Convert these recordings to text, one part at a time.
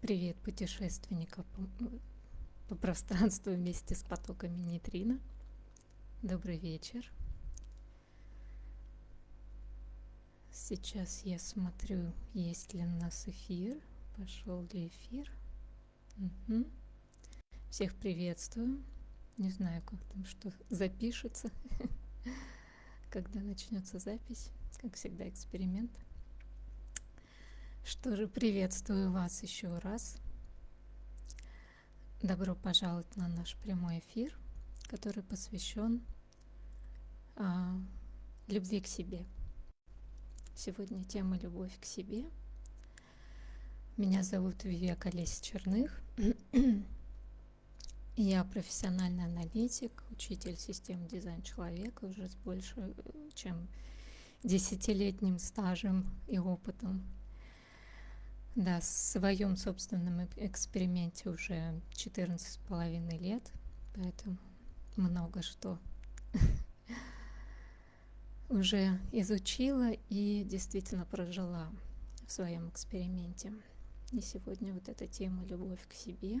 Привет путешественников по, по пространству вместе с потоками нейтрино. Добрый вечер. Сейчас я смотрю, есть ли у нас эфир. Пошел ли эфир? Угу. Всех приветствую. Не знаю, как там что запишется, когда начнется запись. Как всегда, эксперимент. Что же, приветствую вас еще раз. Добро пожаловать на наш прямой эфир, который посвящен а, любви к себе. Сегодня тема «Любовь к себе». Меня зовут Вивека Лесь Черных. Я профессиональный аналитик, учитель систем дизайн человека уже с больше чем десятилетним стажем и опытом да, в своем собственном эксперименте уже 14 с половиной лет, поэтому много что уже изучила и действительно прожила в своем эксперименте. И сегодня вот эта тема «Любовь к себе»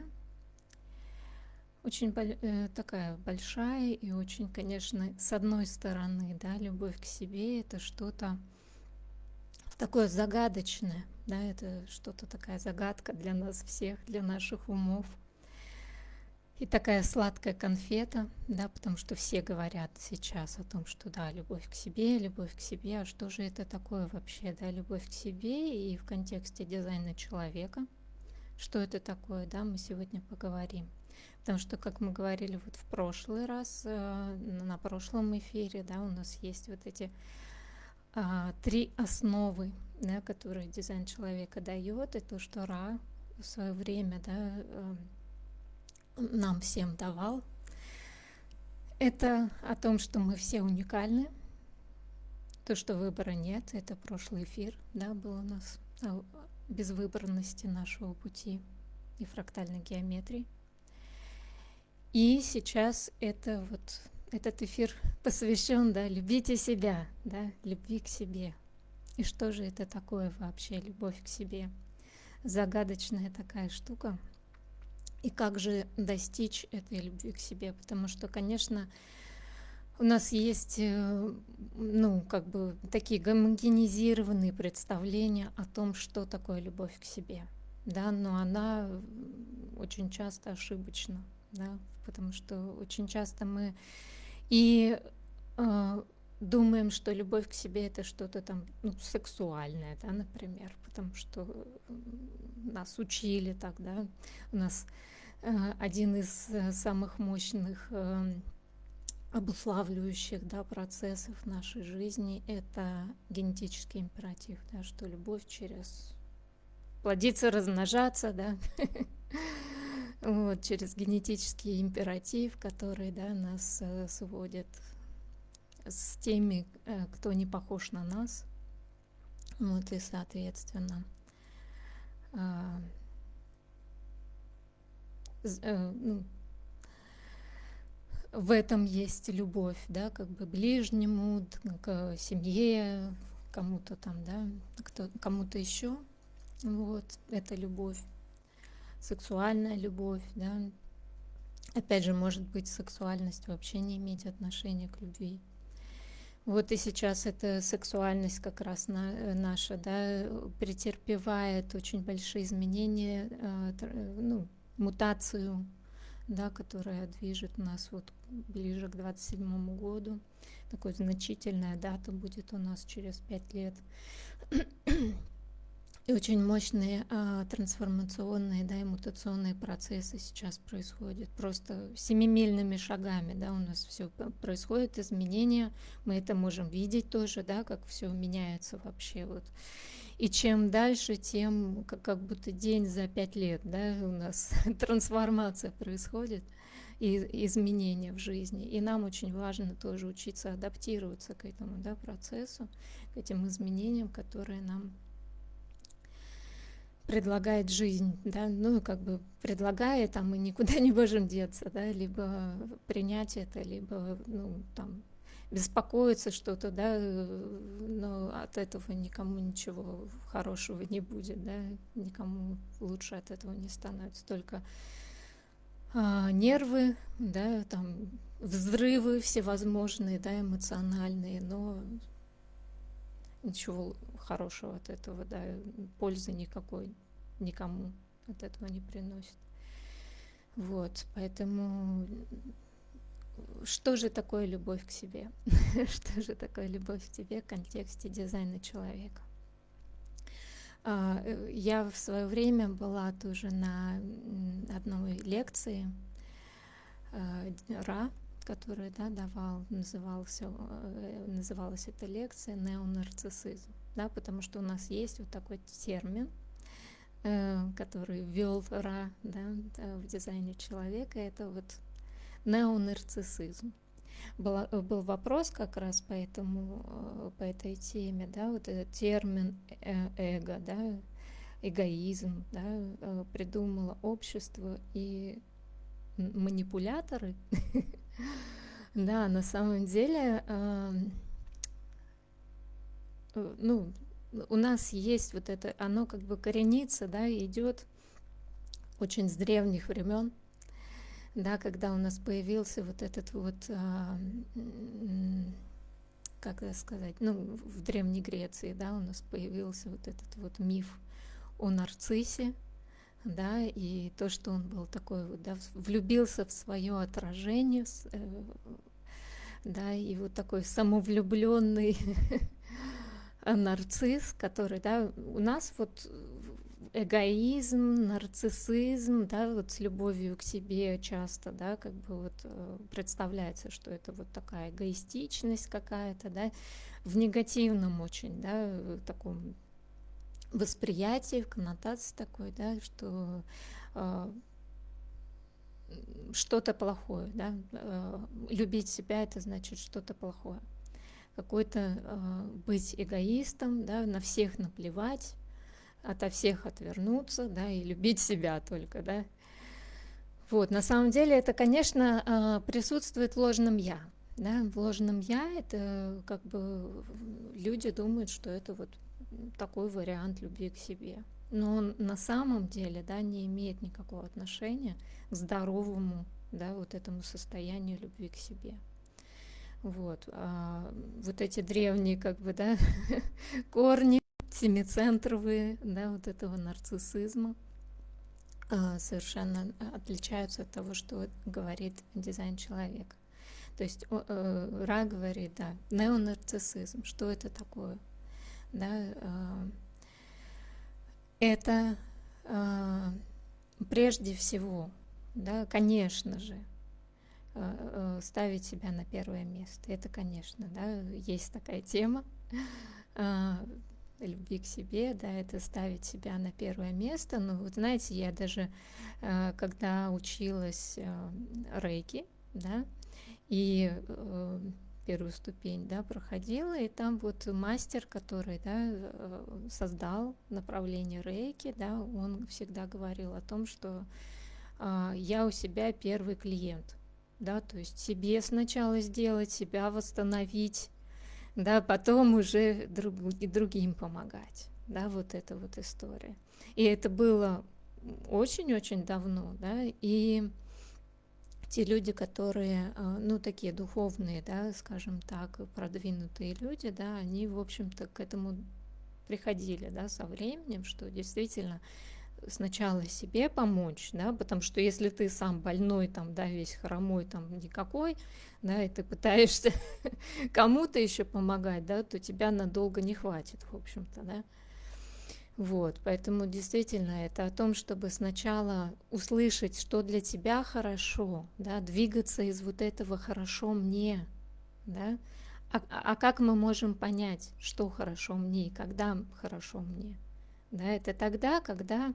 очень э, такая большая и очень, конечно, с одной стороны, да, любовь к себе — это что-то такое загадочное, да, это что-то такая загадка для нас всех, для наших умов. И такая сладкая конфета, да, потому что все говорят сейчас о том, что да, любовь к себе, любовь к себе, а что же это такое вообще, да, любовь к себе и в контексте дизайна человека, что это такое, да, мы сегодня поговорим. Потому что, как мы говорили вот в прошлый раз, э, на прошлом эфире, да, у нас есть вот эти а, три основы, да, которые дизайн человека дает, и то, что Ра в свое время да, э, нам всем давал. Это о том, что мы все уникальны, то, что выбора нет, это прошлый эфир, да, был у нас о безвыборности нашего пути и фрактальной геометрии. И сейчас это вот этот эфир посвящен, да, любите себя, да, любви к себе. И что же это такое вообще, любовь к себе? Загадочная такая штука. И как же достичь этой любви к себе? Потому что, конечно, у нас есть, э, ну, как бы такие гомогенизированные представления о том, что такое любовь к себе, да, но она очень часто ошибочна, да, потому что очень часто мы и э, думаем, что любовь к себе это что-то там ну, сексуальное, да, например, потому что нас учили так, да, у нас э, один из э, самых мощных э, обуславливающих да, процессов нашей жизни это генетический императив, да, что любовь через плодиться, размножаться, да, вот, через генетический императив, который да, нас э, сводит с теми, э, кто не похож на нас. Вот, и, соответственно, э, э, ну, в этом есть любовь, да, как бы ближнему, к семье, кому-то там, да, кому-то еще. Вот, это любовь сексуальная любовь, да. Опять же, может быть, сексуальность вообще не иметь отношения к любви. Вот и сейчас эта сексуальность как раз на, э, наша, да, претерпевает очень большие изменения, э, ну, мутацию, да, которая движет нас вот ближе к 27 году. Такой значительная дата будет у нас через пять лет. И очень мощные а, трансформационные да, и мутационные процессы сейчас происходят. Просто семимильными шагами да, у нас все происходит, изменения. Мы это можем видеть тоже, да, как все меняется вообще. Вот. И чем дальше, тем как, как будто день за пять лет да, у нас трансформация происходит и изменения в жизни. И нам очень важно тоже учиться адаптироваться к этому да, процессу, к этим изменениям, которые нам предлагает жизнь, да, ну, как бы предлагает, а мы никуда не можем деться, да, либо принять это, либо, ну, там, беспокоиться что-то, да, но от этого никому ничего хорошего не будет, да, никому лучше от этого не становится, только а, нервы, да, там взрывы всевозможные, да, эмоциональные, но ничего хорошего от этого, да, пользы никакой никому от этого не приносит. Вот, поэтому что же такое любовь к себе? что же такое любовь к себе в контексте дизайна человека? А, э, я в свое время была тоже на одной лекции а, Ра, который да, давал, назывался, э, называлась эта лекция неонарциссизм, да, потому что у нас есть вот такой термин, э, который ввел Ра да, в дизайне человека, это вот неонарциссизм. Был, был вопрос как раз по, этому, по этой теме, да, вот этот термин эго, да, эгоизм, да, придумало общество и манипуляторы, да, на самом деле, ну, у нас есть вот это, оно как бы коренится, да, идет очень с древних времен, да, когда у нас появился вот этот вот, а, как это сказать, ну, в Древней Греции, да, у нас появился вот этот вот миф о нарциссе, да, и то, что он был такой да, влюбился в свое отражение, э, да, и вот такой самовлюбленный нарцисс, который, да, у нас вот эгоизм, нарциссизм, да, вот с любовью к себе часто, да, как бы вот э, представляется, что это вот такая эгоистичность какая-то, да, в негативном очень, да, таком восприятии, в коннотации такой, да, что э, что-то плохое, да, э, любить себя это значит что-то плохое, какой-то э, быть эгоистом, да, на всех наплевать, ото всех отвернуться, да, и любить себя только, да. Вот, на самом деле это, конечно, а, присутствует в ложном «я», да, в ложном «я» это как бы люди думают, что это вот такой вариант любви к себе. Но он на самом деле, да, не имеет никакого отношения к здоровому, да, вот этому состоянию любви к себе. Вот, а вот эти древние, как бы, да, корни семицентровые, да, вот этого нарциссизма а, совершенно отличаются от того, что говорит дизайн человека. То есть э, Ра говорит, да, неонарциссизм, что это такое? Да, а, это а, прежде всего, да, конечно же, ставить себя на первое место. Это, конечно, да, есть такая тема любви к себе, да, это ставить себя на первое место. Но вот знаете, я даже, э, когда училась э, рейки, да, и э, первую ступень, да, проходила, и там вот мастер, который, да, создал направление рейки, да, он всегда говорил о том, что я у себя первый клиент, да, то есть себе сначала сделать, себя восстановить, да, потом уже друг, и другим помогать, да, вот эта вот история. И это было очень-очень давно, да, и те люди, которые, а, ну, такие духовные, да, скажем так, продвинутые люди, да, они, в общем-то, к этому приходили, да, со временем, что действительно сначала себе помочь, да, потому что если ты сам больной, там, да, весь хромой, там, никакой, да, и ты пытаешься кому-то еще помогать, да, то тебя надолго не хватит, в общем-то, да. Вот, поэтому действительно это о том, чтобы сначала услышать, что для тебя хорошо, да, двигаться из вот этого хорошо мне, да, а, а как мы можем понять, что хорошо мне и когда хорошо мне? Да, это тогда, когда,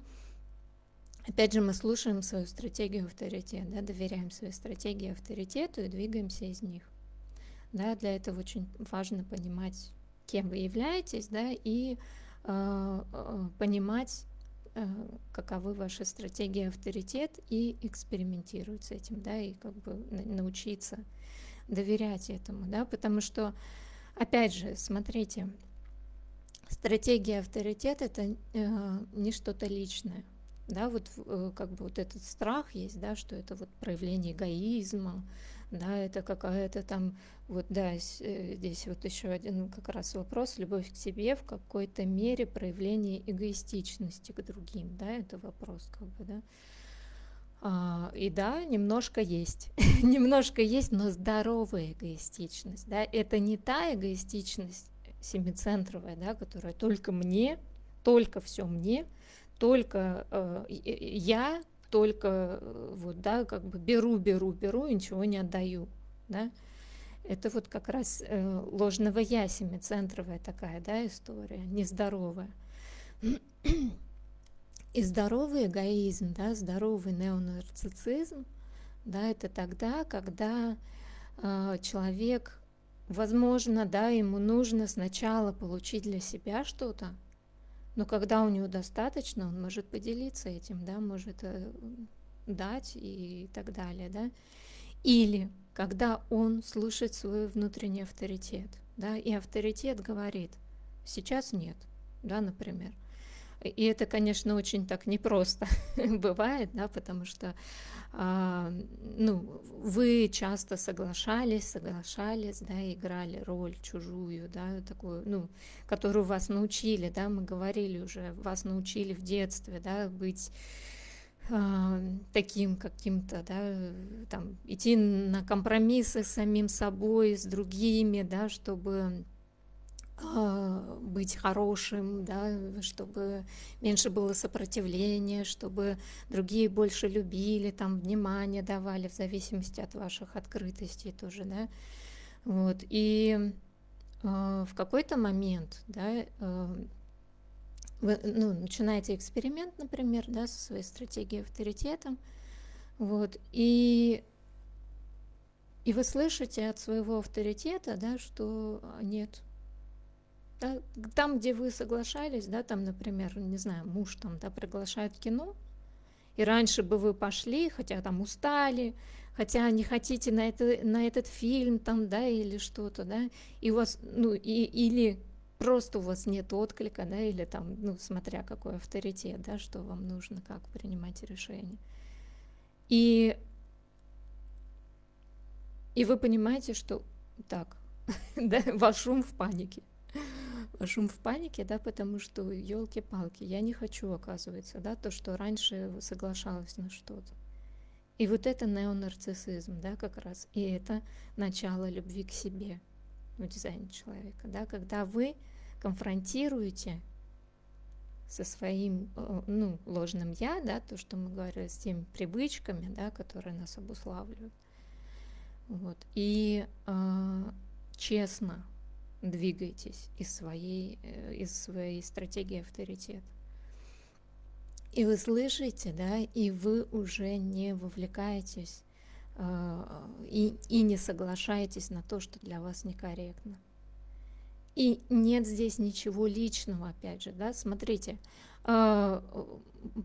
опять же, мы слушаем свою стратегию авторитета, да, доверяем своей стратегии авторитету и двигаемся из них. Да, для этого очень важно понимать, кем вы являетесь, да, и понимать, э, каковы ваши стратегии авторитет и экспериментировать с этим, да, и как бы научиться доверять этому, да, потому что, опять же, смотрите, стратегия авторитет это э, не что-то личное, да, вот э, как бы вот этот страх есть, да, что это вот проявление эгоизма, да, это какая-то там, вот да, э, здесь вот еще один как раз вопрос, любовь к себе в какой-то мере проявление эгоистичности к другим, да, это вопрос как бы, да. А, и да, немножко есть, немножко есть, но здоровая эгоистичность, да, это не та эгоистичность семицентровая, да, которая только мне, только все мне, только э, я только э, вот, да, как бы беру, беру, беру и ничего не отдаю, да. Это вот как раз э, ложного я, семицентровая такая, да, история, нездоровая. И здоровый эгоизм, да, здоровый неонарцицизм, да, это тогда, когда э, человек, возможно, да, ему нужно сначала получить для себя что-то, но когда у него достаточно, он может поделиться этим, да, может э, дать и так далее, да. Или когда он слышит свой внутренний авторитет, да, и авторитет говорит, сейчас нет, да, например. И это, конечно, очень так непросто бывает, да, потому что а, ну, вы часто соглашались, соглашались, да, играли роль чужую, да, такую, ну, которую вас научили, да, мы говорили уже, вас научили в детстве, да, быть а, таким каким-то, да, там, идти на компромиссы с самим собой, с другими, да, чтобы быть хорошим, да, чтобы меньше было сопротивления, чтобы другие больше любили, там внимание давали в зависимости от ваших открытостей тоже, да. Вот. И э, в какой-то момент, да, э, вы ну, начинаете эксперимент, например, да, со своей стратегией авторитетом, вот, и и вы слышите от своего авторитета, да, что нет, там, где вы соглашались, да, там, например, не знаю, муж там, да, приглашает кино, и раньше бы вы пошли, хотя там устали, хотя не хотите на, это, на этот фильм там, да, или что-то, да, и у вас, ну, и, или просто у вас нет отклика, да, или там, ну, смотря какой авторитет, да, что вам нужно, как принимать решение. И, и вы понимаете, что так, да, ваш ум в панике шум в панике, да, потому что, елки-палки, я не хочу, оказывается, да, то, что раньше соглашалась на что-то. И вот это неонарциссизм, да, как раз, и это начало любви к себе в дизайне человека, да, когда вы конфронтируете со своим, э, ну, ложным «я», да, то, что мы говорили, с теми привычками, да, которые нас обуславливают, вот, и э, честно двигаетесь из своей, э, из своей стратегии авторитет. И вы слышите, да, и вы уже не вовлекаетесь э, и, и не соглашаетесь на то, что для вас некорректно. И нет здесь ничего личного, опять же, да, смотрите, э,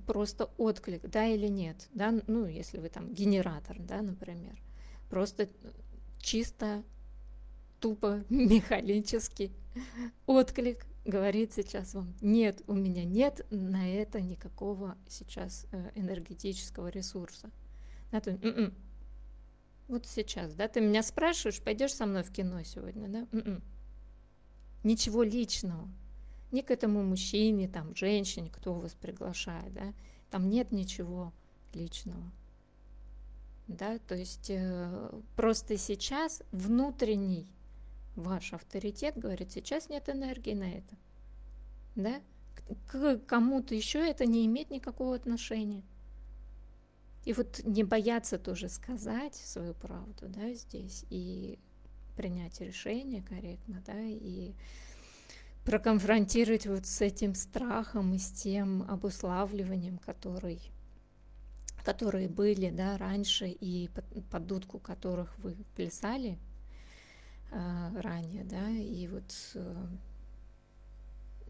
просто отклик, да или нет, да, ну, если вы там генератор, да, например, просто чисто тупо механический отклик говорит сейчас вам, нет, у меня нет на это никакого сейчас э, энергетического ресурса. Да, то, м-м. Вот сейчас, да, ты меня спрашиваешь, пойдешь со мной в кино сегодня, да? М-м. Ничего личного. Ни к этому мужчине, там, женщине, кто вас приглашает, да? Там нет ничего личного. Да, то есть э, просто сейчас внутренний ваш авторитет говорит, сейчас нет энергии на это. Да? К кому-то еще это не имеет никакого отношения. И вот не бояться тоже сказать свою правду, да, здесь, и принять решение корректно, да, и проконфронтировать вот с этим страхом и с тем обуславливанием, который, которые были, да, раньше, и под, под дудку которых вы плясали, ранее, да, и вот э,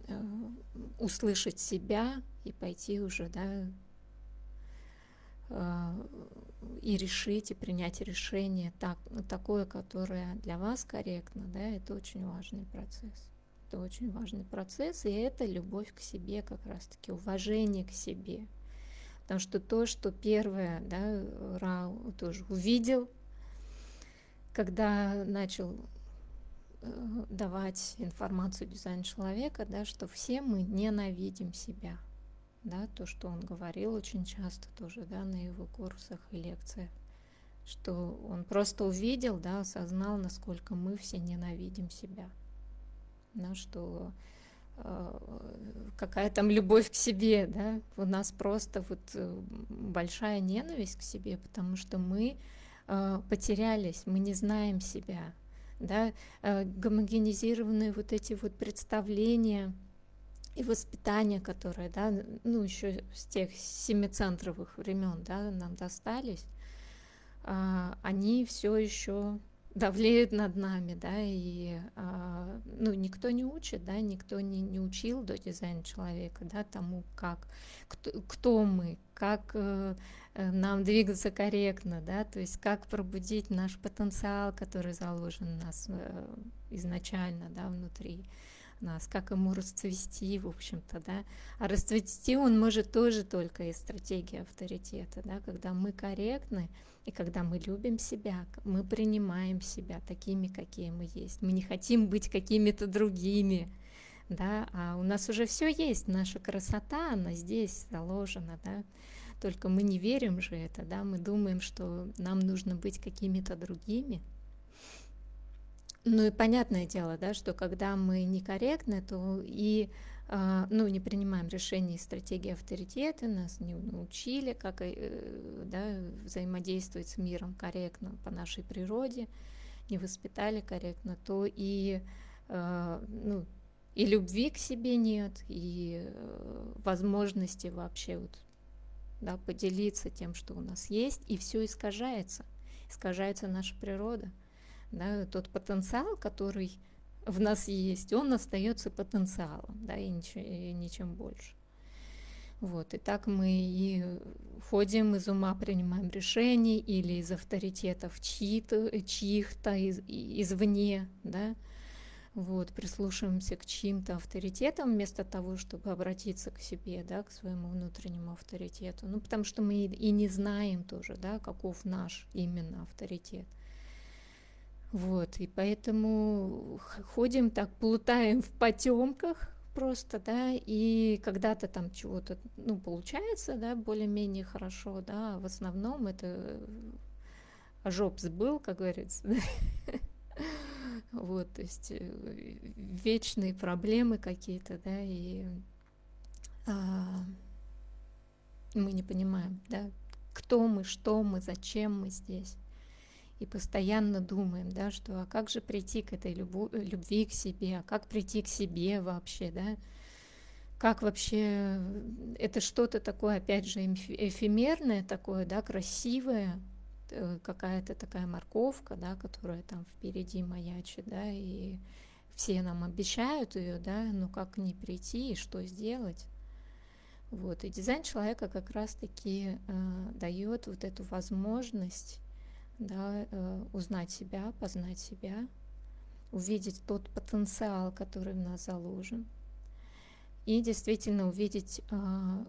э, услышать себя и пойти уже, да, э, и решить, и принять решение так, такое, которое для вас корректно, да, это очень важный процесс. Это очень важный процесс, и это любовь к себе как раз-таки, уважение к себе. Потому что то, что первое, да, Рау тоже увидел, когда начал э, давать информацию дизайн человека, да, что все мы ненавидим себя – да, то, что он говорил очень часто тоже, да, на его курсах и лекциях, что он просто увидел, да, осознал, насколько мы все ненавидим себя, да, что э, какая там любовь к себе, да, у нас просто вот э, большая ненависть к себе, потому что мы потерялись, мы не знаем себя, да, э, гомогенизированные вот эти вот представления, и воспитание, которое, да, ну, еще с тех семицентровых времен, да, нам достались, а, они все еще давлеют над нами, да, и а, ну, никто не учит, да, никто не, не учил до дизайна человека, да, тому, как, кто, кто мы, как э, э, нам двигаться корректно, да, то есть как пробудить наш потенциал, который заложен у нас э, изначально, да, внутри нас, как ему расцвести, в общем-то, да. А расцвести он может тоже только из стратегии авторитета, да, когда мы корректны, и когда мы любим себя, мы принимаем себя такими, какие мы есть. Мы не хотим быть какими-то другими, да, а у нас уже все есть, наша красота, она здесь заложена, да. Только мы не верим же это, да, мы думаем, что нам нужно быть какими-то другими, ну и понятное дело, да, что когда мы некорректны, то и ну, не принимаем решений стратегии авторитета, нас не научили, как э, да, взаимодействовать с миром корректно по нашей природе, не воспитали корректно, то и, а, ну, и любви к себе нет, и э, возможности вообще вот, да, поделиться тем, что у нас есть, и все искажается, искажается наша природа. Да, тот потенциал, который в нас есть, он остается потенциалом, да, и ничем, и ничем больше. Вот, и так мы и ходим из ума, принимаем решения или из авторитетов чьих-то из, извне, да, вот, прислушиваемся к чьим-то авторитетам вместо того, чтобы обратиться к себе, да, к своему внутреннему авторитету. Ну, потому что мы и не знаем тоже, да, каков наш именно авторитет. Вот, и поэтому ходим так, плутаем в потемках просто, да, и когда-то там чего-то, ну, получается, да, более-менее хорошо, да, а в основном это ожог был, как говорится, вот, то есть э, вечные проблемы какие-то, да, и а, мы не понимаем, да, кто мы, что мы, зачем мы здесь и постоянно думаем, да, что а как же прийти к этой любу, любви к себе, а как прийти к себе вообще, да, как вообще, это что-то такое, опять же, эфемерное такое, да, красивое, э, какая-то такая морковка, да, которая там впереди маячит, да, и все нам обещают ее, да, но как не прийти и что сделать. Вот, и дизайн человека как раз-таки э, дает вот эту возможность да, э, узнать себя, познать себя, увидеть тот потенциал, который в нас заложен, и действительно увидеть э,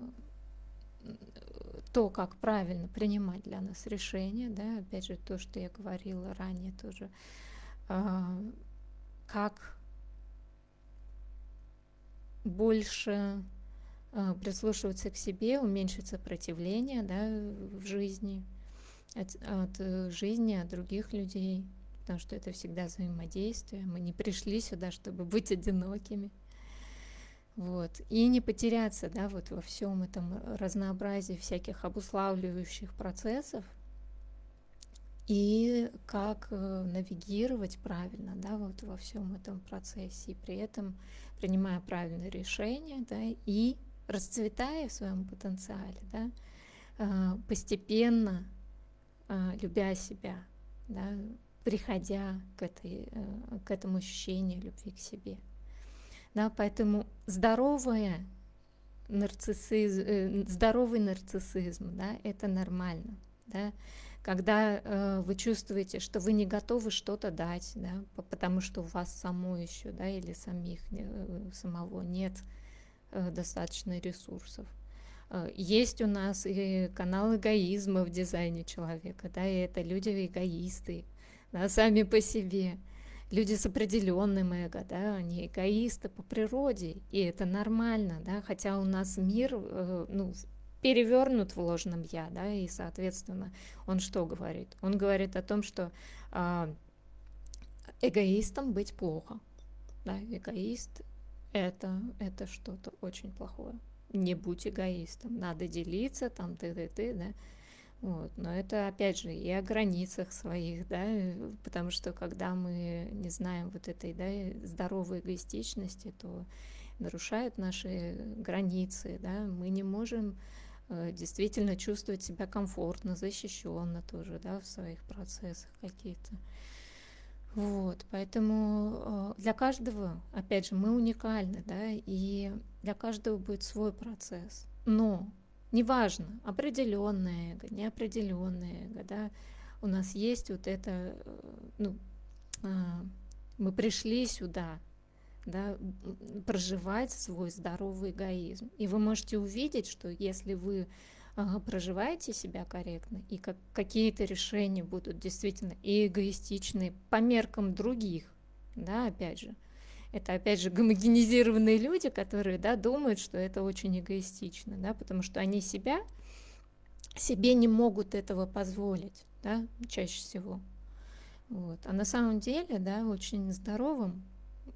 то, как правильно принимать для нас решения, да, опять же, то, что я говорила ранее тоже, э, как больше прислушиваться к себе, уменьшить сопротивление да, в жизни – от, от э, жизни, от других людей, потому что это всегда взаимодействие. Мы не пришли сюда, чтобы быть одинокими. Вот. И не потеряться да, вот во всем этом разнообразии всяких обуславливающих процессов, и как э, навигировать правильно да, вот во всем этом процессе, и при этом принимая правильные решения да, и расцветая в своем потенциале, да, э, постепенно любя себя, да, приходя к, этой, э, к этому ощущению любви к себе. Да, поэтому здоровое нарциссизм, э, здоровый нарциссизм, да, это нормально, да, когда э, вы чувствуете, что вы не готовы что-то дать, да, потому что у вас само еще, да, или самих э, самого нет э, достаточно ресурсов. Э, есть у нас и канал эгоизма в дизайне человека, да, и это люди эгоисты, да, сами по себе. Люди с определенным эго, да, они эгоисты по природе, и это нормально, да, хотя у нас мир, э, ну, перевернут в ложном я, да, и, соответственно, он что говорит? Он говорит о том, что э, эгоистом быть плохо, да, эгоист это, это что-то очень плохое. Не будь эгоистом, надо делиться, там, ты-ты-ты, да, вот. Но это, опять же, и о границах своих, да, потому что когда мы не знаем вот этой, да, здоровой эгоистичности, то нарушают наши границы, да, мы не можем Э, действительно чувствовать себя комфортно, защищенно тоже, да, в своих процессах каких-то. Вот, поэтому э, для каждого, опять же, мы уникальны, да, и для каждого будет свой процесс. Но неважно, определенное эго, неопределенное эго, да, у нас есть вот это, э, ну, мы пришли сюда да, проживать свой здоровый эгоизм. И вы можете увидеть, что если вы проживаете себя корректно, и как, какие-то решения будут действительно эгоистичны по меркам других, да, опять же, это опять же гомогенизированные люди, которые, да, думают, что это очень эгоистично, да, потому что они себя, себе не могут этого позволить, да, чаще всего. Вот. А на самом деле, да, очень здоровым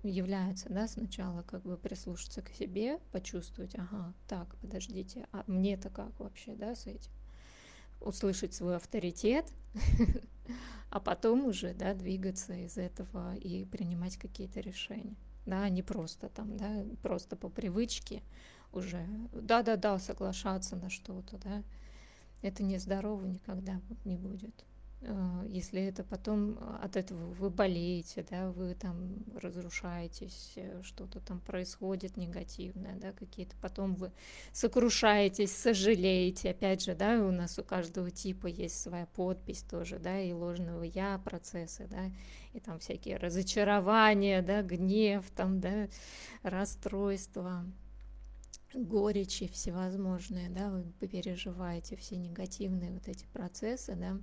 является, да, сначала как бы прислушаться к себе, почувствовать, ага, так, подождите, а мне-то как вообще, да, с этим? Услышать свой авторитет, а потом уже, да, двигаться из этого и принимать какие-то решения, да, не просто там, да, просто по привычке уже, да-да-да, соглашаться на что-то, да, это нездорово никогда не будет. Э, если это потом э, от этого вы болеете, да, вы там разрушаетесь, э, что-то там происходит негативное, да, какие-то, потом вы сокрушаетесь, сожалеете, опять же, да, у нас у каждого типа есть своя подпись тоже, да, и ложного я процессы, да, и там всякие разочарования, да, гнев, там, да, расстройства, горечи всевозможные, да, вы переживаете все негативные вот эти процессы, да,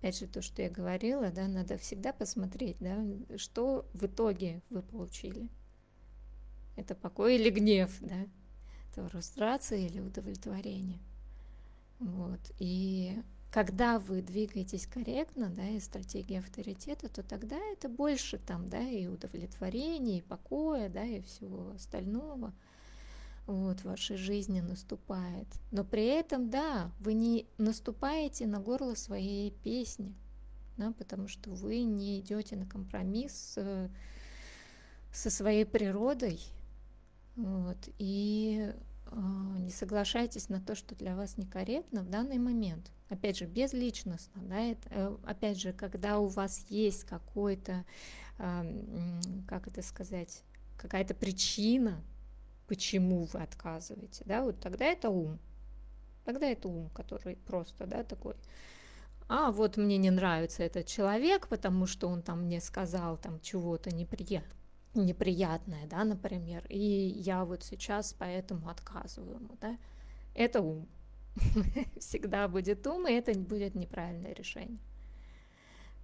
опять же, то, что я говорила, да, надо всегда посмотреть, да, что в итоге вы получили. Это покой или гнев, да, это фрустрация или удовлетворение. Вот. И когда вы двигаетесь корректно, да, и стратегия авторитета, то тогда это больше там, да, и удовлетворения, и покоя, да, и всего остального – вот, в вашей жизни наступает. Но при этом, да, вы не наступаете на горло своей песни, да, потому что вы не идете на компромисс с, со своей природой, вот, и э, не соглашайтесь на то, что для вас некорректно в данный момент. Опять же, безличностно, да, это, э, опять же, когда у вас есть какой-то, э, как это сказать, какая-то причина, почему вы отказываете, да, вот тогда это ум. Тогда это ум, который просто, да, такой, а вот мне не нравится этот человек, потому что он там мне сказал там чего-то неприятное, неприятное, да, например, и я вот сейчас поэтому отказываю ему, да, это ум. Всегда будет ум, и это будет неправильное решение.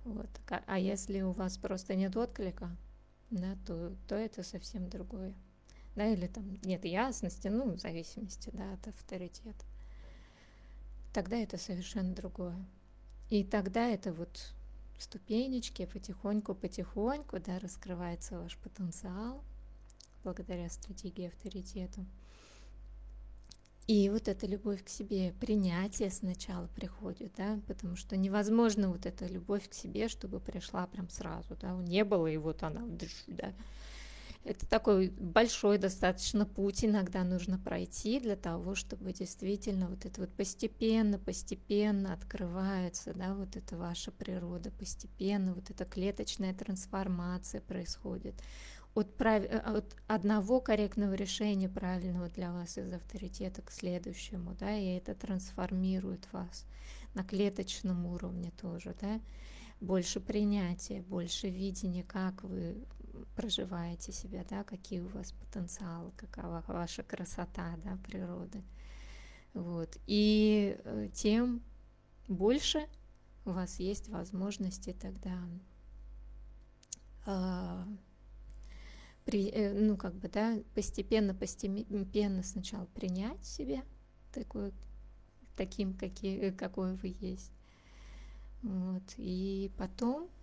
Вот. А если у вас просто нет отклика, да, то, то это совсем другое да, или там нет ясности, ну, в зависимости, да, от авторитета, тогда это совершенно другое. И тогда это вот ступенечки, потихоньку-потихоньку, да, раскрывается ваш потенциал благодаря стратегии авторитета. И вот эта любовь к себе, принятие сначала приходит, да, потому что невозможно вот эта любовь к себе, чтобы пришла прям сразу, да, не было, и вот она, да, это такой большой достаточно путь иногда нужно пройти для того, чтобы действительно вот это вот постепенно, постепенно открывается, да, вот эта ваша природа, постепенно вот эта клеточная трансформация происходит, от, прав... Э, от одного корректного решения правильного для вас из авторитета к следующему, да, и это трансформирует вас на клеточном уровне тоже, да, больше принятия, больше видения, как вы проживаете себя, да, какие у вас потенциалы, какова ваша красота, да, природы. Вот. И э, тем больше у вас есть возможности тогда э, при, э, ну, как бы, да, постепенно, постепенно сначала принять себя такой, таким, какие, какой вы есть. Вот. И потом а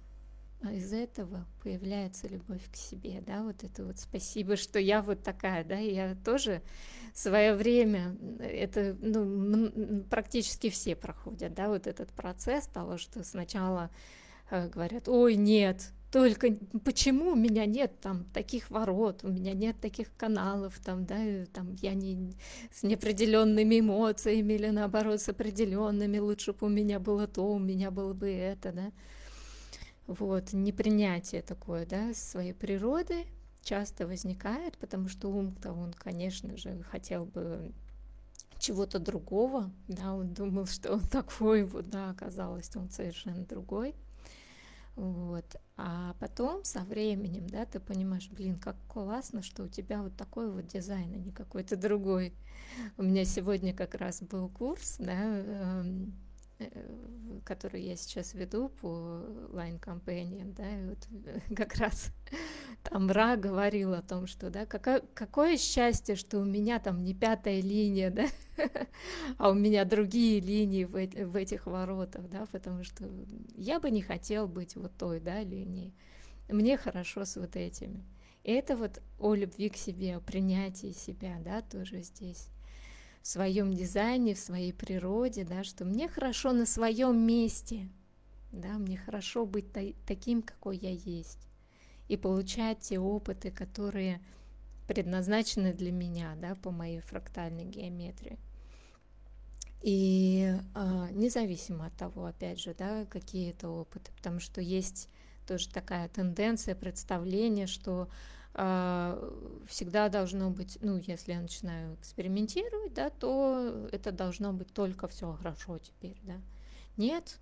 из этого появляется любовь к себе, да, вот это вот спасибо, что я вот такая, да, я тоже свое время, это, ну, практически все проходят, да, вот этот процесс того, что сначала э, говорят, ой, нет, только почему у меня нет там таких ворот, у меня нет таких каналов, там, да, там я не с неопределенными эмоциями или наоборот с определенными, лучше бы у меня было то, у меня было бы это, да. Вот, непринятие такое, да, своей природы часто возникает, потому что ум-то он, конечно же, хотел бы чего-то другого, да, он думал, что он такой вот, да, оказалось, он совершенно другой. Вот. А потом со временем, да, ты понимаешь, блин, как классно, что у тебя вот такой вот дизайн, а не какой-то другой. У меня сегодня как раз был курс, да, эм, которую я сейчас веду по Companion, да, и вот э, как раз там Ра говорил о том, что, да, какое, какое счастье, что у меня там не пятая линия, да, а у меня другие линии в, в этих воротах, да, потому что я бы не хотел быть вот той, да, линией. Мне хорошо с вот этими. И это вот о любви к себе, о принятии себя, да, тоже здесь в своем дизайне, в своей природе, да, что мне хорошо на своем месте, да, мне хорошо быть та- таким, какой я есть, и получать те опыты, которые предназначены для меня, да, по моей фрактальной геометрии. И э, независимо от того, опять же, да, какие это опыты, потому что есть тоже такая тенденция, представление, что всегда должно быть, ну, если я начинаю экспериментировать, да, то это должно быть только все хорошо теперь, да. Нет,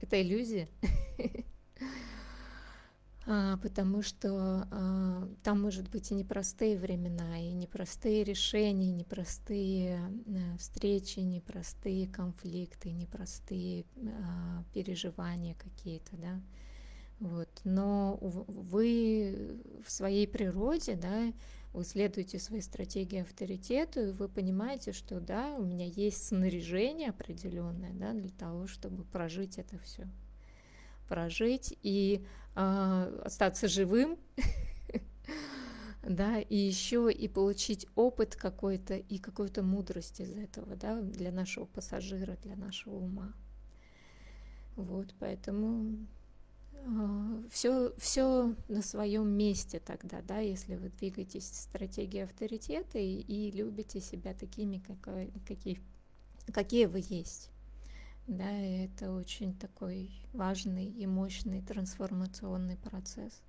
это иллюзия. А, потому что а, там может быть и непростые времена, и непростые решения, и непростые а, встречи, непростые конфликты, непростые а, переживания какие-то, да. Вот. Но вы в своей природе, да, вы следуете своей стратегии авторитету, и вы понимаете, что да, у меня есть снаряжение определенное да, для того, чтобы прожить это все. Прожить и э, остаться живым, да, и еще и получить опыт какой-то и какую-то мудрость из этого, да, для нашего пассажира, для нашего ума. Вот, поэтому все, все на своем месте тогда, да, если вы двигаетесь в стратегии авторитета и, и любите себя такими, какой, какие, какие вы есть. Да, и это очень такой важный и мощный трансформационный процесс.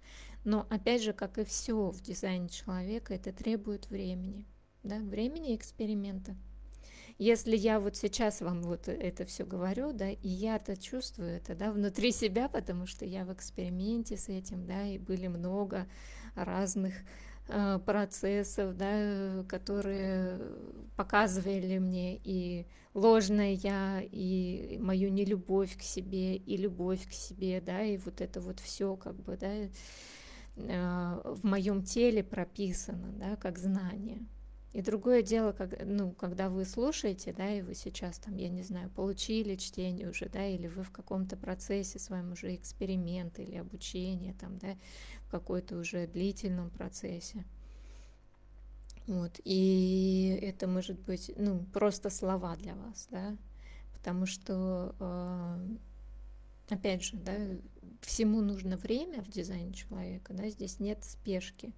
Но опять же, как и все в дизайне человека, это требует времени, да, времени эксперимента. Если я вот сейчас вам вот это все говорю, да, и я-то чувствую это, да, внутри себя, потому что я в эксперименте с этим, да, и были много разных э, процессов, да, которые показывали мне и ложное я, и мою нелюбовь к себе, и любовь к себе, да, и вот это вот все как бы, да, э, в моем теле прописано, да, как знание. И другое дело, как, ну, когда вы слушаете, да, и вы сейчас там, я не знаю, получили чтение уже, да, или вы в каком-то процессе своем уже эксперимент или обучение, там, да, в какой-то уже длительном процессе. Вот, и это может быть, ну, просто слова для вас, да, потому что, э, опять же, да, всему нужно время в дизайне человека, да, здесь нет спешки,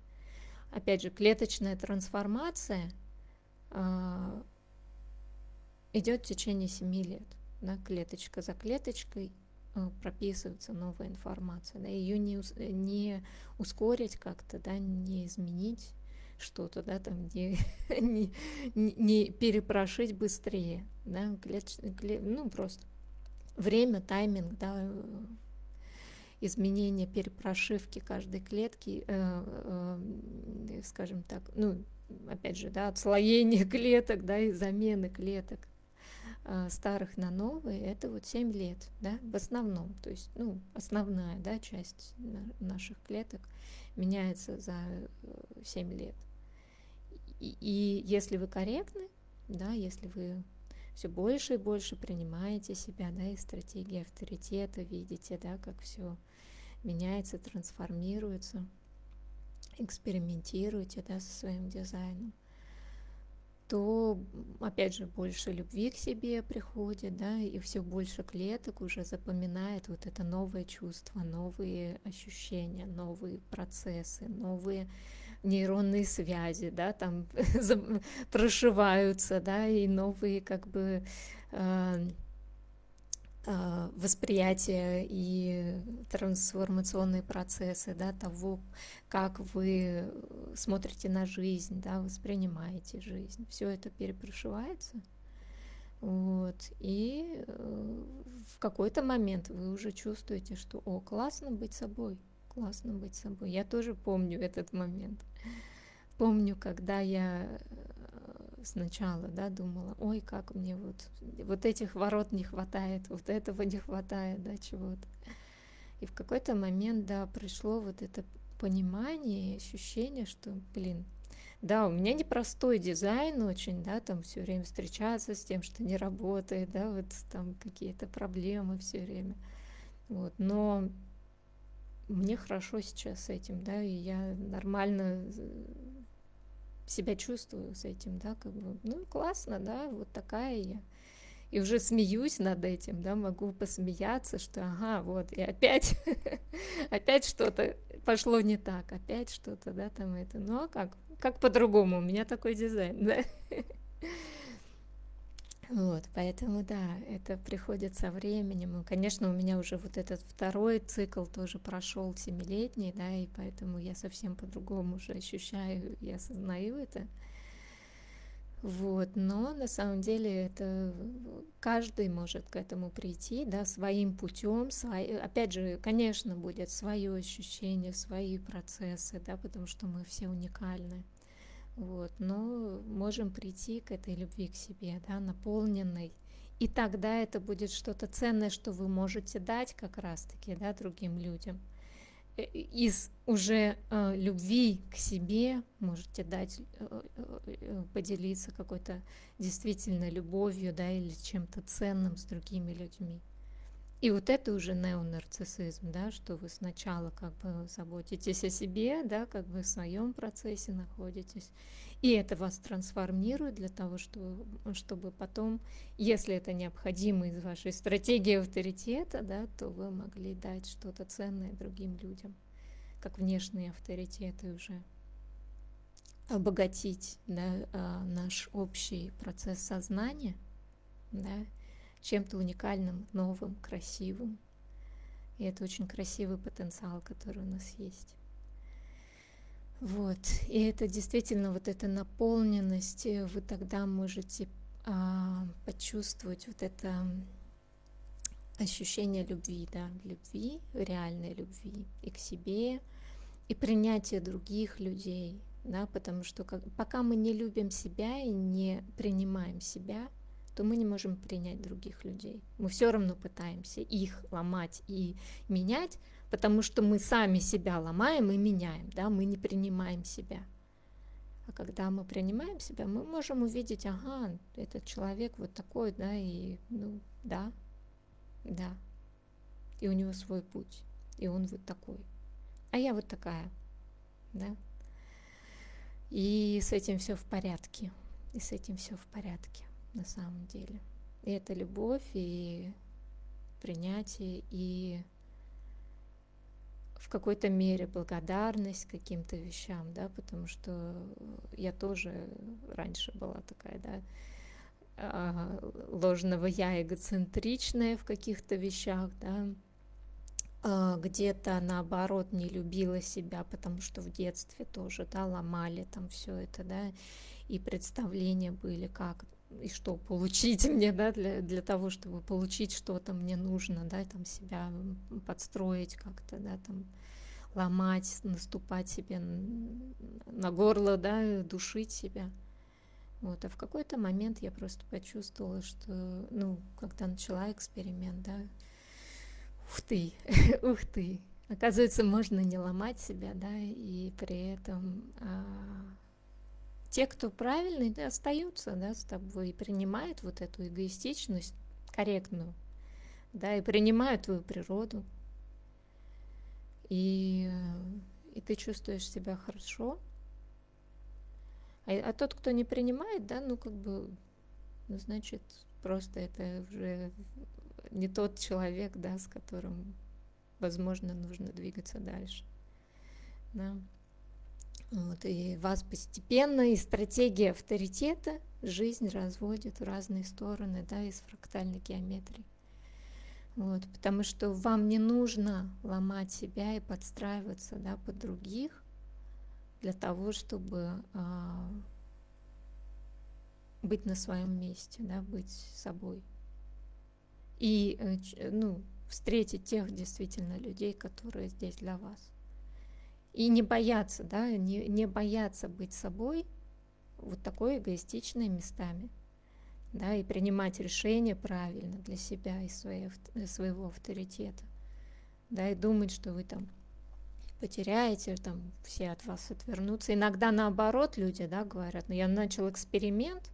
опять же, клеточная трансформация э, идет в течение 7 лет. Да, клеточка за клеточкой э, прописывается новая информация, да, ее не, не ускорить как-то, да, не изменить что-то, да, там не, не, не перепрошить быстрее, да, клетч, клет, ну просто время, тайминг, да, изменение перепрошивки каждой клетки, э, э, скажем так, ну, опять же, да, отслоение клеток, да, и замены клеток э, старых на новые, это вот 7 лет, да, в основном, то есть, ну, основная, да, часть наших клеток меняется за 7 лет. И, и если вы корректны, да, если вы все больше и больше принимаете себя, да, и стратегии авторитета, видите, да, как все меняется, трансформируется, экспериментируете, да, со своим дизайном, то, опять же, больше любви к себе приходит, да, и все больше клеток уже запоминает вот это новое чувство, новые ощущения, новые процессы, новые нейронные связи, да, там прошиваются, да, и новые как бы э, э, восприятия и трансформационные процессы, да, того, как вы смотрите на жизнь, да, воспринимаете жизнь. Все это перепрошивается. Вот. И э, в какой-то момент вы уже чувствуете, что о, классно быть собой классно быть собой. Я тоже помню этот момент. Помню, когда я э, сначала, да, думала, ой, как мне вот, вот этих ворот не хватает, вот этого не хватает, да, чего-то. И в какой-то момент, да, пришло вот это понимание, ощущение, что, блин, да, у меня непростой дизайн очень, да, там все время встречаться с тем, что не работает, да, вот там какие-то проблемы все время. Вот, но мне хорошо сейчас с этим, да, и я нормально э, себя чувствую с этим, да, как бы, ну, классно, да, вот такая я. И уже смеюсь над этим, да, могу посмеяться, что ага, вот, и опять, опять что-то пошло не так, опять что-то, да, там это, ну, а как, как по-другому, у меня такой дизайн, да. Вот, поэтому да, это приходит со временем. И, конечно, у меня уже вот этот второй цикл тоже прошел семилетний, да, и поэтому я совсем по-другому уже ощущаю и осознаю это. Вот, но на самом деле это каждый может к этому прийти, да, своим путем, свои, опять же, конечно, будет свое ощущение, свои процессы, да, потому что мы все уникальны. Вот, но можем прийти к этой любви к себе, да, наполненной. И тогда это будет что-то ценное, что вы можете дать как раз-таки да, другим людям. Э, из уже э, любви к себе можете дать, э, э, поделиться какой-то действительно любовью да, или чем-то ценным с другими людьми. И вот это уже неонарциссизм, да, что вы сначала как бы заботитесь о себе, да, как бы в своем процессе находитесь, и это вас трансформирует для того, что, чтобы потом, если это необходимо из вашей стратегии авторитета, да, то вы могли дать что-то ценное другим людям, как внешние авторитеты уже. Обогатить да, а, наш общий процесс сознания, да, чем-то уникальным, новым, красивым. И это очень красивый потенциал, который у нас есть. Вот. И это действительно вот эта наполненность, вы тогда можете а, почувствовать вот это ощущение любви, да, любви, реальной любви и к себе, и принятие других людей, да, потому что как, пока мы не любим себя и не принимаем себя, то мы не можем принять других людей. Мы все равно пытаемся их ломать и менять, потому что мы сами себя ломаем и меняем, да, мы не принимаем себя. А когда мы принимаем себя, мы можем увидеть, ага, этот человек вот такой, да, и, ну, да, да, и у него свой путь, и он вот такой, а я вот такая, да, и с этим все в порядке, и с этим все в порядке на самом деле. И это любовь, и принятие, и в какой-то мере благодарность каким-то вещам, да, потому что я тоже раньше была такая, да, а, ложного я эгоцентричная в каких-то вещах, да, а, где-то наоборот не любила себя, потому что в детстве тоже, да, ломали там все это, да, и представления были, как и что получить мне, да, для, для того, чтобы получить что-то мне нужно, да, там себя подстроить как-то, да, там ломать, наступать себе на горло, да, душить себя. Вот, а в какой-то момент я просто почувствовала, что, ну, когда начала эксперимент, да, ух ты, ух ты, оказывается, можно не ломать себя, да, и при этом а, те, кто правильный, да, остаются, да, с тобой и принимают вот эту эгоистичность корректную, да, и принимают твою природу, и, и ты чувствуешь себя хорошо, а, а тот, кто не принимает, да, ну как бы, ну значит, просто это уже не тот человек, да, с которым, возможно, нужно двигаться дальше. Да. Вот, и вас постепенно, и стратегия авторитета жизнь разводит в разные стороны, да, из фрактальной геометрии. Вот, потому что вам не нужно ломать себя и подстраиваться да, под других, для того, чтобы а, быть на своем месте, да, быть собой. И э, ну, встретить тех действительно людей, которые здесь для вас. И не бояться, да, не, не бояться быть собой, вот такой эгоистичной местами, да, и принимать решения правильно для себя и своей, своего авторитета, да, и думать, что вы там потеряете, там все от вас отвернутся. Иногда наоборот люди, да, говорят, ну я начал эксперимент,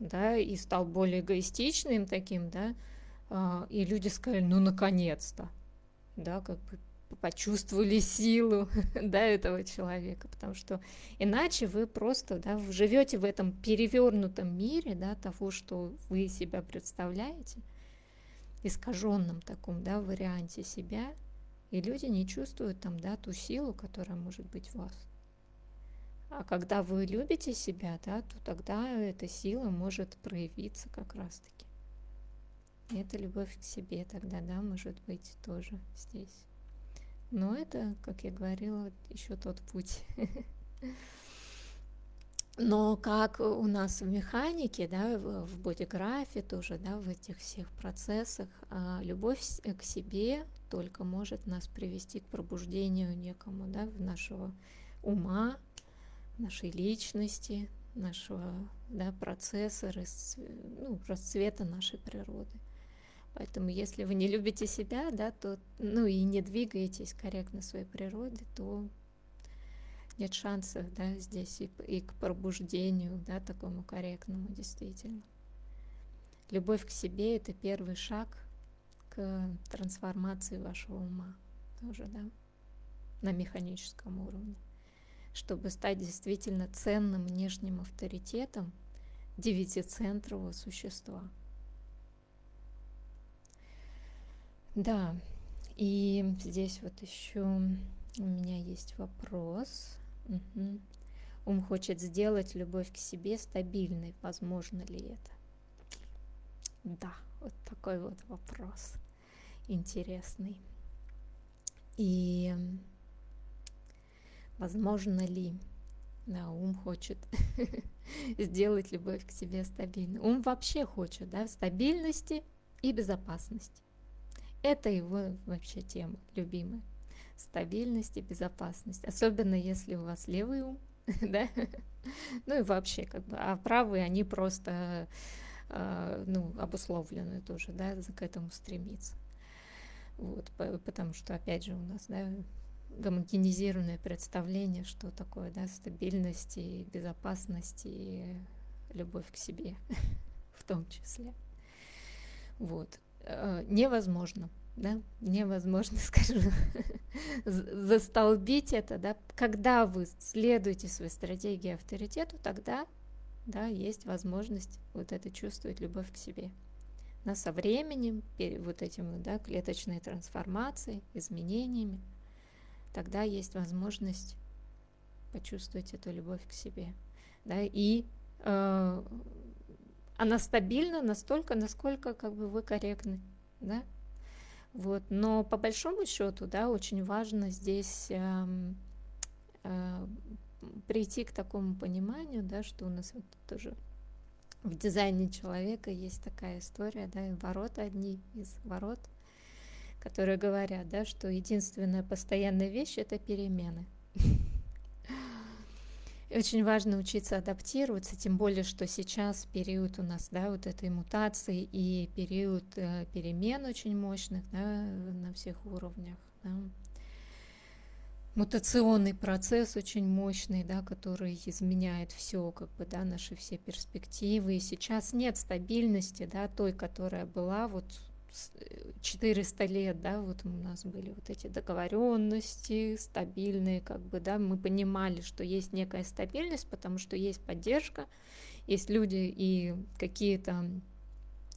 да, и стал более эгоистичным таким, да, а, и люди сказали, ну наконец-то, да, как бы почувствовали силу, да, этого человека, потому что иначе вы просто, да, живете в этом перевернутом мире, да, того, что вы себя представляете, искаженном таком, да, варианте себя, и люди не чувствуют там, да, ту силу, которая может быть в вас. А когда вы любите себя, да, то тогда эта сила может проявиться как раз-таки. Эта любовь к себе тогда, да, может быть тоже здесь. Но это, как я говорила, еще тот путь. Но как у нас в механике, да, в бодиграфе тоже, да, в этих всех процессах, а, любовь к себе только может нас привести к пробуждению некому, да, нашего ума, нашей личности, нашего да, процесса, ну, расцвета нашей природы. Поэтому если вы не любите себя, да, то, ну и не двигаетесь корректно своей природе, то нет шансов да, здесь и, и к пробуждению, да, такому корректному действительно. Любовь к себе – это первый шаг к трансформации вашего ума тоже, да, на механическом уровне, чтобы стать действительно ценным внешним авторитетом девятицентрового существа. Да, и здесь вот еще у меня есть вопрос. Угу. Ум хочет сделать любовь к себе стабильной. Возможно ли это? Да, вот такой вот вопрос интересный. И возможно ли, да, ум хочет сделать любовь к себе стабильной. Ум вообще хочет, да, стабильности и безопасности. Это его вообще тема любимая стабильность и безопасность. Особенно если у вас левый ум, да? Ну и вообще, как бы, а правые, они просто, э, ну, обусловлены тоже, да, к этому стремиться. Вот, потому что, опять же, у нас, да, гомогенизированное представление, что такое, да, стабильность и безопасность и любовь к себе в том числе. Вот. Э, невозможно да, невозможно, скажу, застолбить это, да, когда вы следуете своей стратегии авторитету, тогда, да, есть возможность вот это чувствовать любовь к себе. Но со временем, вот этим, да, клеточной трансформацией, изменениями, тогда есть возможность почувствовать эту любовь к себе, да, и э, она стабильна настолько, насколько как бы вы корректны, да, Вот. Но по большому счету, да, очень важно здесь э, э, прийти к такому пониманию, да, что у нас вот тоже в дизайне человека есть такая история, да, и ворота одни из ворот, которые говорят, да, что единственная постоянная вещь это перемены. Очень важно учиться адаптироваться, тем более, что сейчас период у нас, да, вот этой мутации и период э, перемен очень мощных, да, на всех уровнях, да. Мутационный процесс очень мощный, да, который изменяет все, как бы, да, наши все перспективы. И сейчас нет стабильности, да, той, которая была вот 400 лет, да, вот у нас были вот эти договоренности стабильные, как бы, да, мы понимали, что есть некая стабильность, потому что есть поддержка, есть люди и какие-то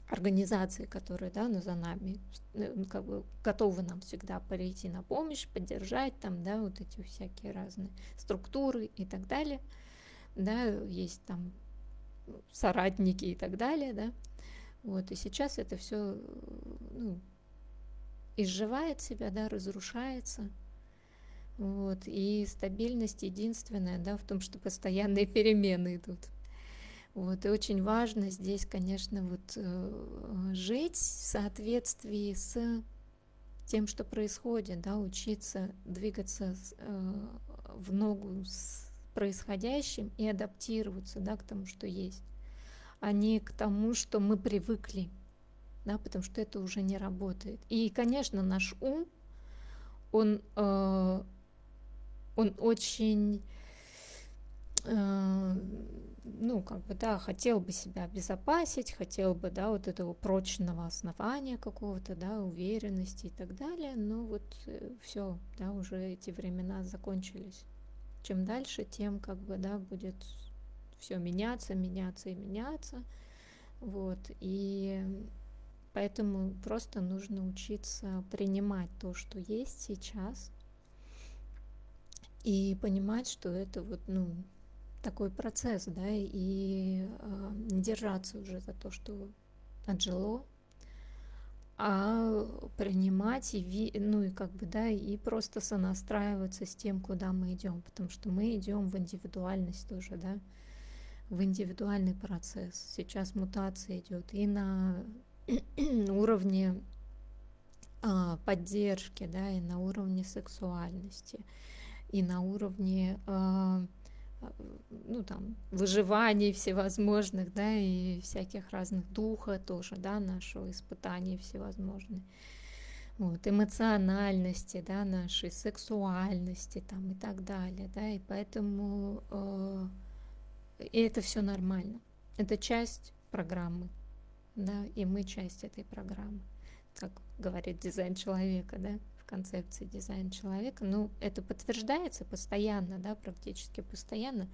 организации, которые, да, ну, за нами, ну, как бы готовы нам всегда прийти на помощь, поддержать там, да, вот эти всякие разные структуры и так далее, да, есть там соратники и так далее, да, вот, и сейчас это все ну, изживает себя, да, разрушается. Вот, и стабильность единственная, да, в том, что постоянные перемены идут. Вот, и очень важно здесь, конечно, вот э, жить в соответствии с тем, что происходит, да, учиться двигаться э, в ногу с происходящим и адаптироваться, да, к тому, что есть а не к тому, что мы привыкли, да, потому что это уже не работает. И, конечно, наш ум, он, э, он очень, э, ну, как бы, да, хотел бы себя обезопасить, хотел бы, да, вот этого прочного основания какого-то, да, уверенности и так далее, но вот э, все, да, уже эти времена закончились. Чем дальше, тем, как бы, да, будет все меняться, меняться и меняться. Вот. И поэтому просто нужно учиться принимать то, что есть сейчас, и понимать, что это вот, ну, такой процесс, да, и э, не держаться уже за то, что отжило, а принимать и ви, ну и как бы да и просто сонастраиваться с тем, куда мы идем, потому что мы идем в индивидуальность тоже, да, в индивидуальный процесс. Сейчас мутация идет и на уровне а, поддержки, да, и на уровне сексуальности, и на уровне а, ну там выживаний всевозможных, да, и всяких разных духа тоже, да, нашего испытаний всевозможные. Вот, эмоциональности, да, нашей сексуальности там и так далее, да, и поэтому э, и это все нормально. Это часть программы, да, и мы часть этой программы. Как говорит дизайн человека, да, в концепции дизайн человека. Ну, это подтверждается постоянно, да, практически постоянно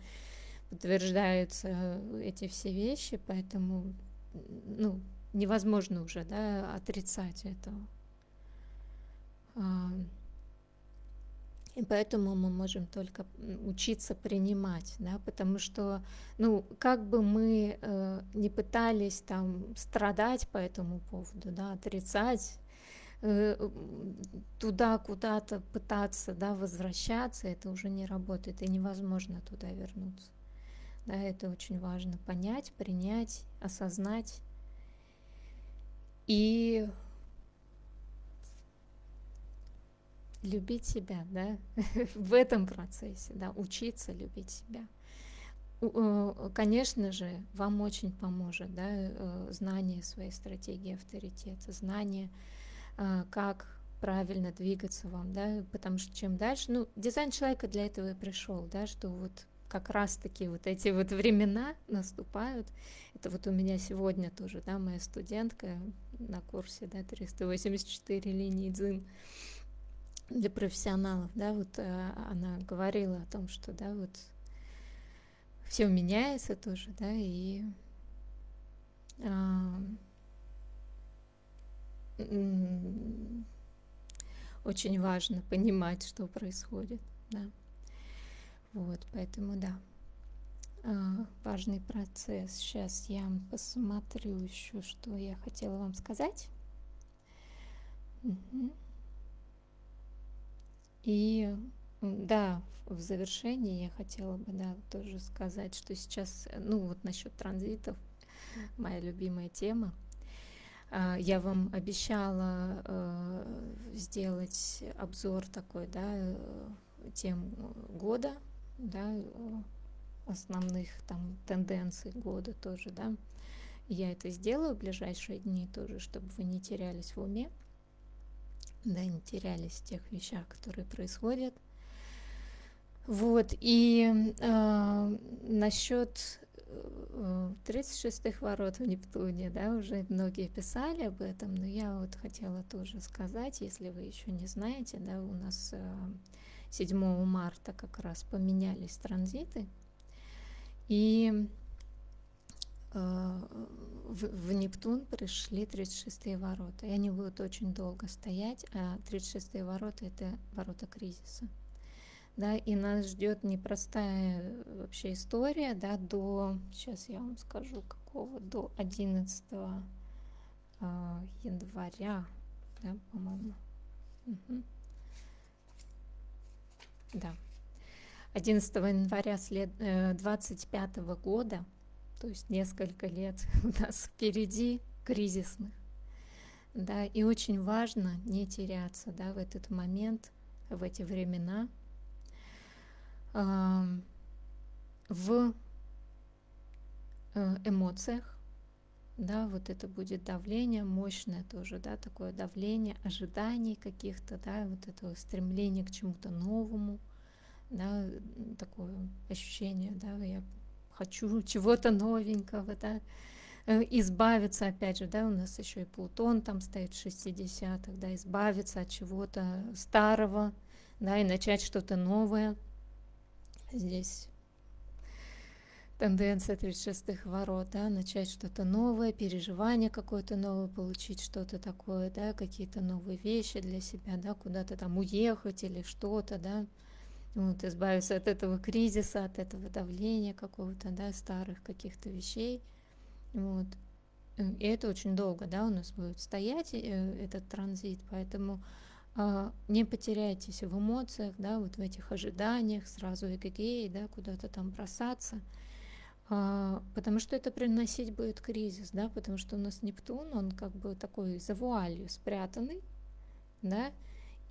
подтверждаются эти все вещи, поэтому, ну, невозможно уже, да, отрицать этого. И поэтому мы можем только учиться принимать, да, потому что, ну, как бы мы э, не пытались там страдать по этому поводу, да, отрицать, э, туда куда-то пытаться, да, возвращаться, это уже не работает, и невозможно туда вернуться. Да, это очень важно понять, принять, осознать и любить себя, да, в этом процессе, да, учиться любить себя. Э, конечно же, вам очень поможет, да, э, знание своей стратегии авторитета, знание, э, как правильно двигаться вам, да, потому что чем дальше, ну, дизайн человека для этого и пришел, да, что вот как раз-таки вот эти вот времена наступают. Это вот у меня сегодня тоже, да, моя студентка на курсе, да, 384 линии дзин, для профессионалов, да, вот э, она говорила о том, что, да, вот все меняется тоже, да, и а, очень важно понимать, что происходит, да. Вот, поэтому, да, а, важный процесс. Сейчас я посмотрю еще, что я хотела вам сказать. Мгм. И да, в завершении я хотела бы, да, тоже сказать, что сейчас, э, ну вот насчет транзитов, моя любимая тема. А, Я вам обещала э, сделать обзор такой, да, э, тем года, да, основных там тенденций года тоже, да. Я это сделаю в ближайшие дни тоже, чтобы вы не терялись в уме, да, не терялись в тех вещах, которые происходят. Вот, и э, насчет э, 36-х ворот в Нептуне, да, уже многие писали об этом, но я вот хотела тоже сказать, если вы еще не знаете, да, у нас э, 7 марта как раз поменялись транзиты, и э, в, в Нептун пришли 36-е ворота, и они будут очень долго стоять, а 36-е ворота это ворота кризиса. Да, и нас ждет непростая вообще история, да, до, сейчас я вам скажу, какого, до 11 а, января, да, по-моему. Мгм. Да. 11 января след, э, 25 года, то есть несколько лет у нас впереди кризисных, да, и очень важно не теряться, да, в этот момент, в эти времена, ам, в э, эмоциях, да, вот это будет давление мощное тоже, да, такое давление ожиданий каких-то, да, вот этого стремления к чему-то новому, да, такое ощущение, да, я хочу чего-то новенького, да, э, избавиться, опять же, да, у нас еще и Плутон там стоит в 60-х, да, избавиться от чего-то старого, да, и начать что-то новое. Здесь тенденция 36-х ворот, да, начать что-то новое, переживание какое-то новое, получить что-то такое, да, какие-то новые вещи для себя, да, куда-то там уехать или что-то, да, вот, избавиться от этого кризиса, от этого давления какого-то, да, старых каких-то вещей, вот. Э, И это очень долго, да, у нас будет стоять э, этот транзит, поэтому а, не потеряйтесь в эмоциях, да, вот в этих ожиданиях, сразу эгегей, да, куда-то там бросаться, а, потому что это приносить будет кризис, да, потому что у нас Нептун, он как бы такой за вуалью спрятанный, да,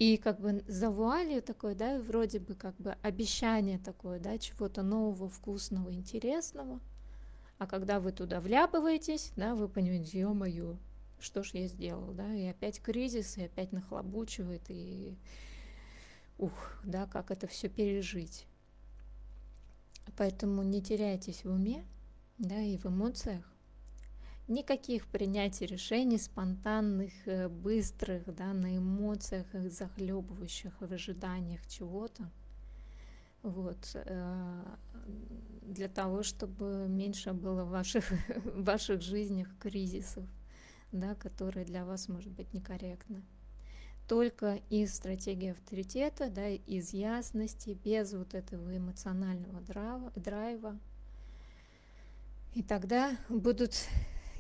и как бы за вуалью такой, да, вроде бы как бы обещание такое, да, чего-то нового, вкусного, интересного, а когда вы туда вляпываетесь, да, вы понимаете, ё-моё, что ж я сделал, да, и опять кризис, и опять нахлобучивает, и ух, да, как это все пережить. Поэтому не теряйтесь в уме, да, и в эмоциях. Никаких принятий решений спонтанных, э, быстрых, да, на эмоциях, их захлебывающих в ожиданиях чего-то. Вот, э, для того, чтобы меньше было ваших, ваших жизнях кризисов, да, которые для вас, может быть, некорректны. Только из стратегии авторитета, да, из ясности, без вот этого эмоционального драйва. И тогда будут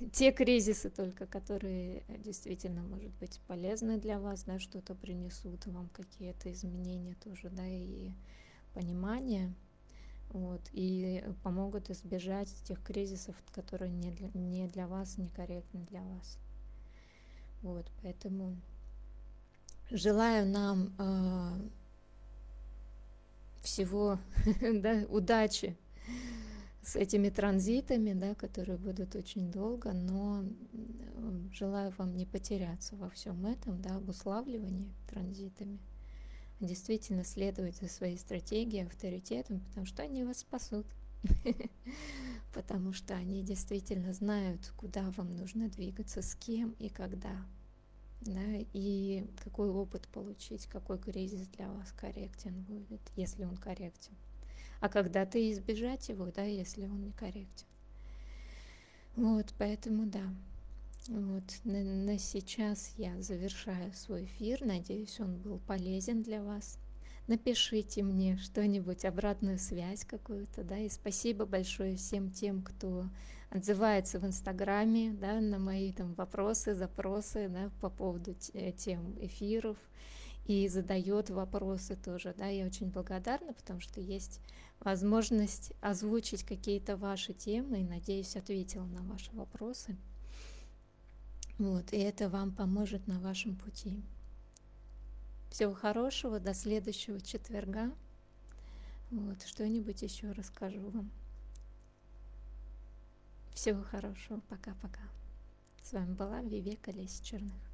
те кризисы только, которые действительно, может быть, полезны для вас, да, что-то принесут вам, какие-то изменения тоже, да, и понимание, вот, и помогут избежать тех кризисов, которые не для, не для вас, некорректны для вас. Вот, поэтому желаю нам э, всего, да, удачи с этими транзитами, да, которые будут очень долго, но желаю вам не потеряться во всем этом, да, обуславливании транзитами, действительно за своей стратегией, авторитетом, потому что они вас спасут, потому что они действительно знают, куда вам нужно двигаться, с кем и когда, да, и какой опыт получить, какой кризис для вас корректен будет, если он корректен а когда-то избежать его, да, если он некорректен. Вот, поэтому да. Вот, на, на сейчас я завершаю свой эфир. Надеюсь, он был полезен для вас. напишите мне что-нибудь, обратную связь какую-то, да, и спасибо большое всем тем, кто отзывается в Инстаграме, да, на мои там вопросы, запросы, да, по поводу тем эфиров, и задает вопросы тоже, да, я очень благодарна, потому что есть возможность озвучить какие-то ваши темы, и, надеюсь, ответила на ваши вопросы. Вот, и это вам поможет на вашем пути. Всего хорошего, до следующего четверга. Вот, что-нибудь еще расскажу вам. Всего хорошего, пока-пока. С вами была Вивека Лесь Черных.